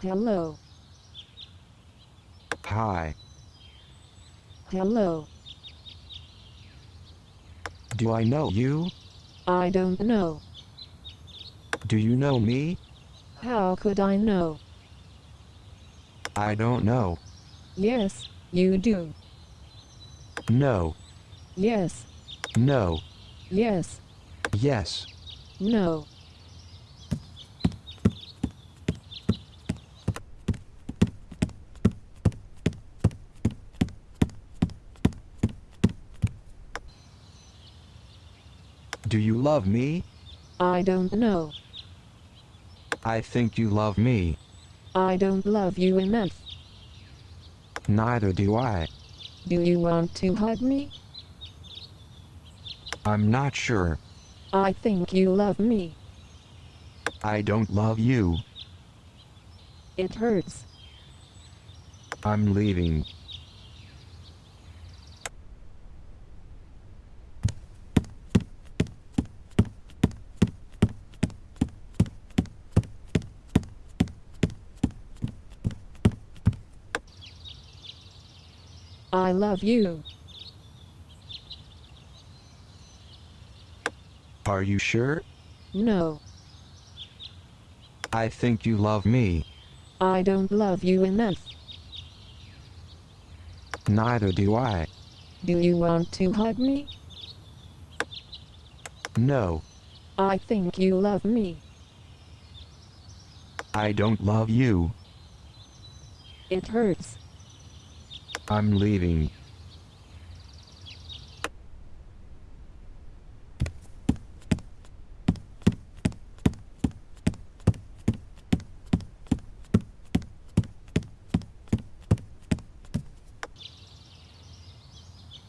Hello. Hi. Hello. Do I know you? I don't know. Do you know me? How could I know? I don't know. Yes, you do. No. Yes, No. yes, Yes. no. Do you love me? I don't know. I think you love me. I don't love you enough. Neither do I. Do you want to hug me? I'm not sure. I think you love me. I don't love you. It hurts. I'm leaving. I love you. Are you sure? No, I think you love me. I don't love you enough. Neither do I. Do you want to hug me? No, I think you love me. I don't love you. It hurts. I'm leaving.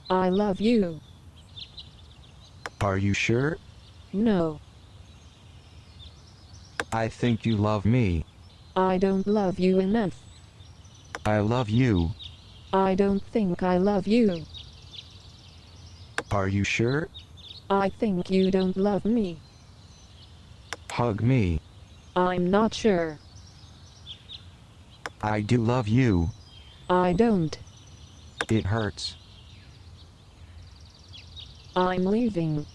I love you. Are you sure? No, I think you love me. I don't love you enough. I love you. I don't think I love you. Are you sure? I think you don't love me. Hug me. I'm not sure. I do love you. I don't. It hurts. I'm leaving.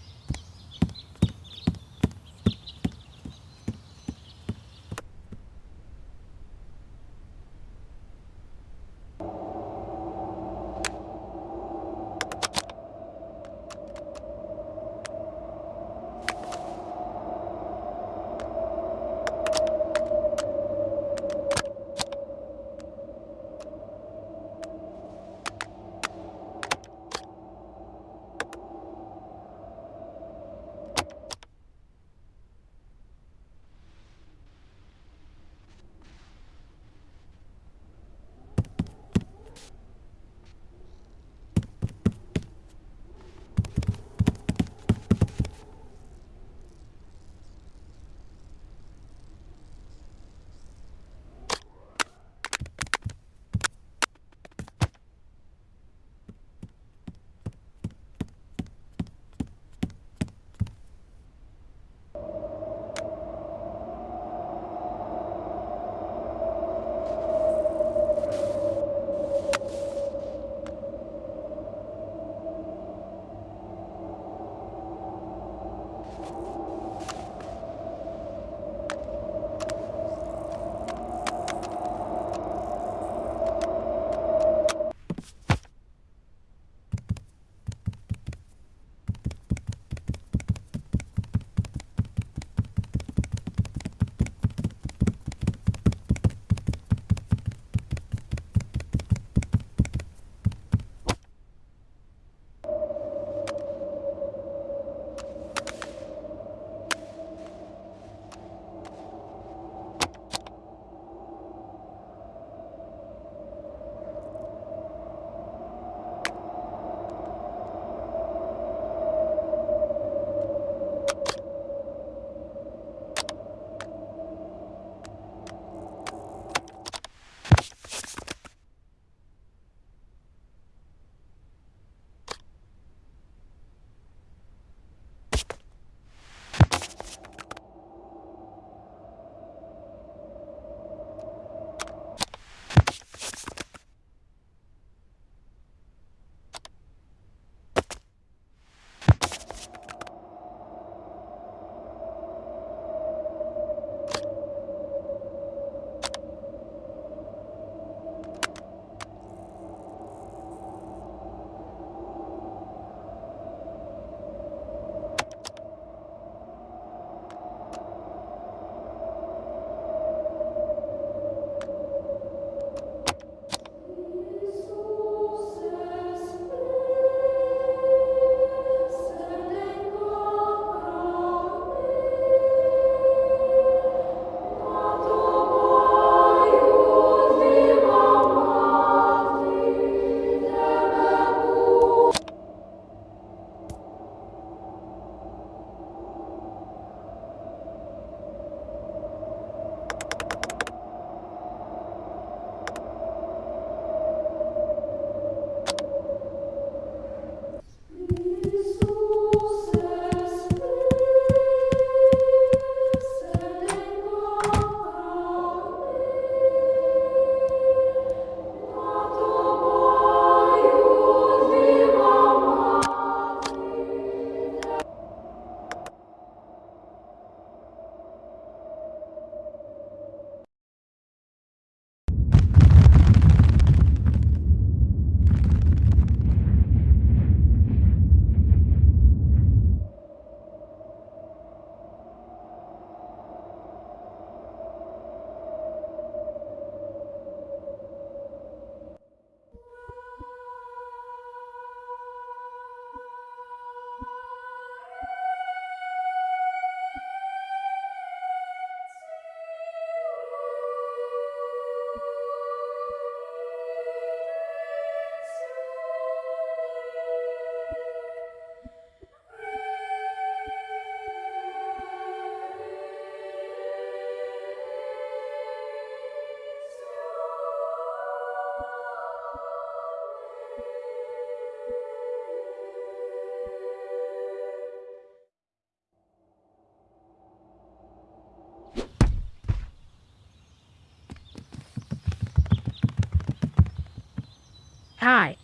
Hi.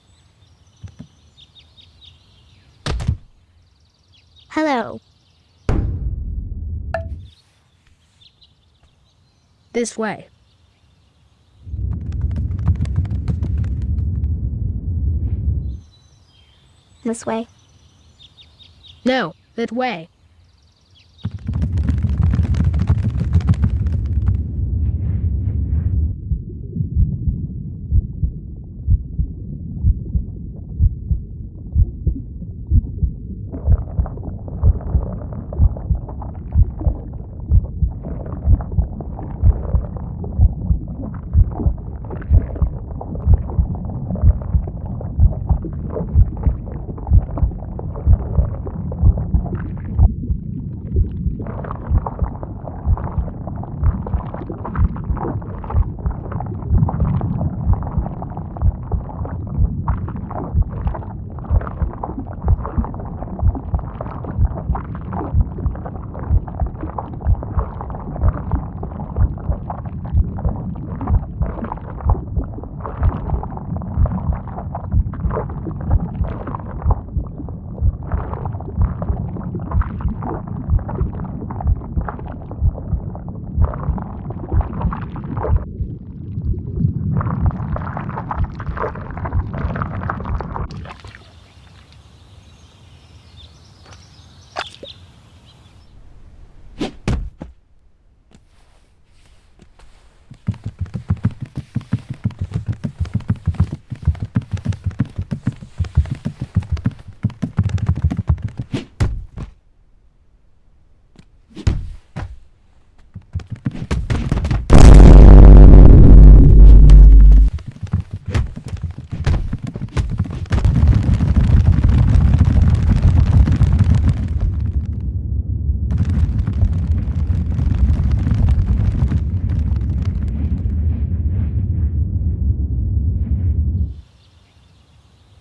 Hello. This way. This way. No, that way.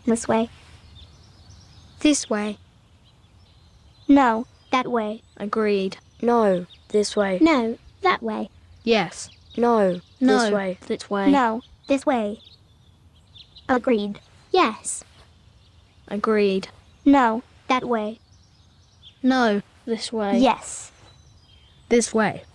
This way. This way. No, that way. Agreed. No, this way. No, that way. Yes. No, No, this way. This way. No, this way. Agreed. Yes. Agreed. No, that way. No, this way. Yes. This way.